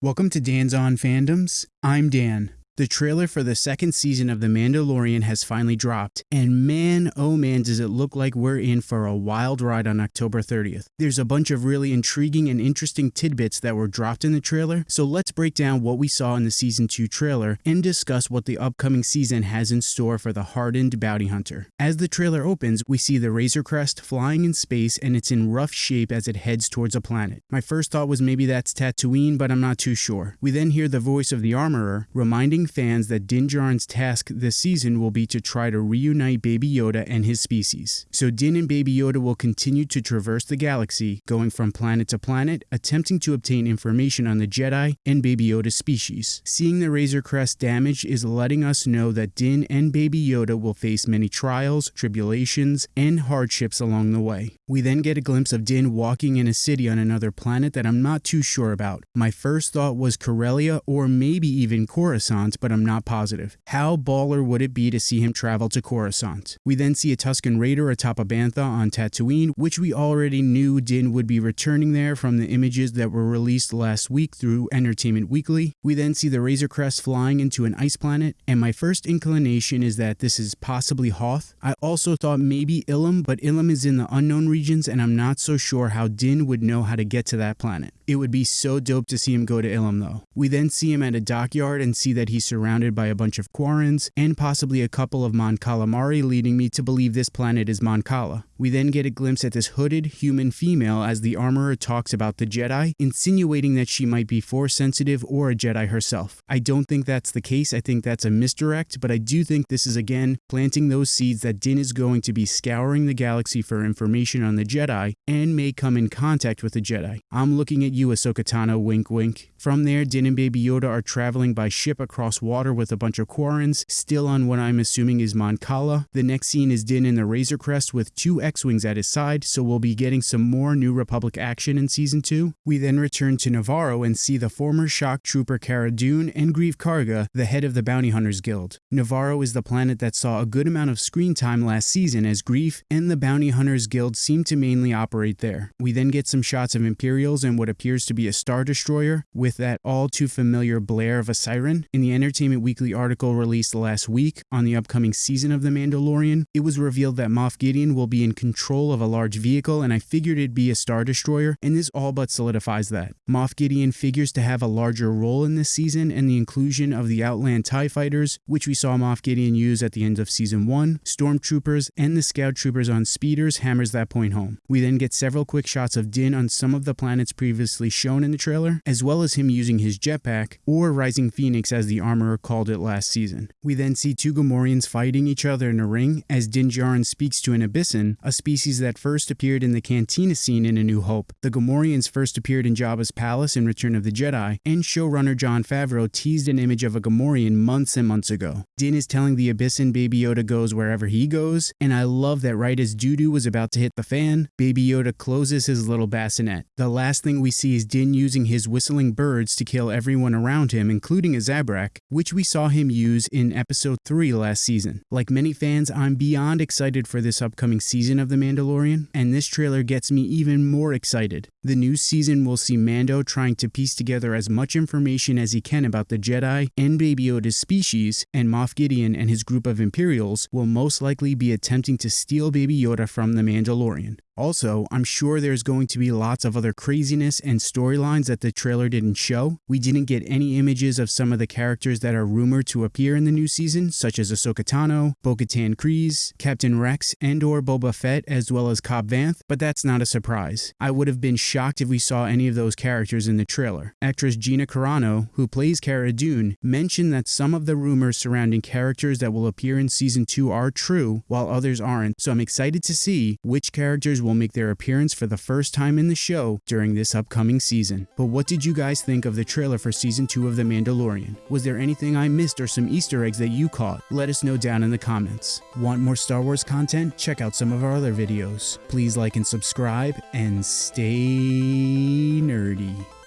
Welcome to Dan's On Fandoms. I'm Dan. The trailer for the second season of The Mandalorian has finally dropped, and man, oh man, does it look like we're in for a wild ride on October 30th. There's a bunch of really intriguing and interesting tidbits that were dropped in the trailer, so let's break down what we saw in the season 2 trailer and discuss what the upcoming season has in store for the hardened bounty hunter. As the trailer opens, we see the Razor Crest flying in space and it's in rough shape as it heads towards a planet. My first thought was maybe that's Tatooine, but I'm not too sure. We then hear the voice of the armorer reminding fans that Din Djarin's task this season will be to try to reunite Baby Yoda and his species. So Din and Baby Yoda will continue to traverse the galaxy, going from planet to planet, attempting to obtain information on the Jedi and Baby Yoda's species. Seeing the Razor Crest damaged is letting us know that Din and Baby Yoda will face many trials, tribulations, and hardships along the way. We then get a glimpse of Din walking in a city on another planet that I'm not too sure about. My first thought was Corellia or maybe even Coruscant, but I'm not positive. How baller would it be to see him travel to Coruscant? We then see a Tusken Raider atop a Bantha on Tatooine, which we already knew Din would be returning there from the images that were released last week through Entertainment Weekly. We then see the Razor Crest flying into an ice planet, and my first inclination is that this is possibly Hoth. I also thought maybe Ilum, but Ilum is in the unknown regions, and I'm not so sure how Din would know how to get to that planet. It would be so dope to see him go to Ilum though. We then see him at a dockyard and see that he's surrounded by a bunch of Quarrens and possibly a couple of Mon Calamari leading me to believe this planet is Mon Cala. We then get a glimpse at this hooded human female as the armorer talks about the Jedi, insinuating that she might be force sensitive or a Jedi herself. I don't think that's the case, I think that's a misdirect, but I do think this is again planting those seeds that Din is going to be scouring the galaxy for information on the Jedi and may come in contact with the Jedi. I'm looking at you, Ahsoka Tano, wink wink. From there, Din and Baby Yoda are traveling by ship across water with a bunch of Quarrens, still on what I'm assuming is Mon Cala. The next scene is Din in the Razor Crest with two X-Wings at his side, so we'll be getting some more New Republic action in Season 2. We then return to Navarro and see the former shock trooper Cara Dune and Greef Karga, the head of the Bounty Hunters Guild. Navarro is the planet that saw a good amount of screen time last season as Greef and the Bounty Hunters Guild seem to mainly operate there. We then get some shots of Imperials and what appears to be a Star Destroyer, with that all too familiar blare of a siren. In the Entertainment Weekly article released last week on the upcoming season of The Mandalorian, it was revealed that Moff Gideon will be in control of a large vehicle, and I figured it'd be a Star Destroyer, and this all but solidifies that. Moff Gideon figures to have a larger role in this season, and the inclusion of the Outland TIE Fighters, which we saw Moff Gideon use at the end of Season 1, Stormtroopers, and the Scout Troopers on speeders hammers that point home. We then get several quick shots of Din on some of the planets previously shown in the trailer, as well as him using his jetpack, or Rising Phoenix as the armorer called it last season. We then see two Gamorreans fighting each other in a ring as Din Djarin speaks to an Abyssin, a species that first appeared in the Cantina scene in A New Hope. The Gamorreans first appeared in Jabba's palace in Return of the Jedi, and showrunner Jon Favreau teased an image of a Gamorrean months and months ago. Din is telling the Abyssin Baby Yoda goes wherever he goes, and I love that right as doo-doo was about to hit the fan, Baby Yoda closes his little bassinet. The last thing we see is Din using his whistling birds to kill everyone around him, including a Zabrak, which we saw him use in episode 3 last season. Like many fans, I'm beyond excited for this upcoming season of The Mandalorian, and this trailer gets me even more excited. The new season will see Mando trying to piece together as much information as he can about the Jedi and Baby Yoda's species, and Moff Gideon and his group of Imperials will most likely be attempting to steal Baby Yoda from the Mandalorian. Also, I'm sure there's going to be lots of other craziness and storylines that the trailer didn't show. We didn't get any images of some of the characters that are rumored to appear in the new season, such as Ahsoka Tano, Bo-Katan Kryze, Captain Rex, and or Boba Fett, as well as Cobb Vanth, but that's not a surprise. I would have been shocked if we saw any of those characters in the trailer. Actress Gina Carano, who plays Cara Dune, mentioned that some of the rumors surrounding characters that will appear in season 2 are true, while others aren't, so I'm excited to see which characters will make their appearance for the first time in the show during this upcoming season. But what did you guys think of the trailer for season 2 of The Mandalorian? Was there anything I missed or some easter eggs that you caught? Let us know down in the comments. Want more Star Wars content? Check out some of our other videos. Please like and subscribe and stay nerdy.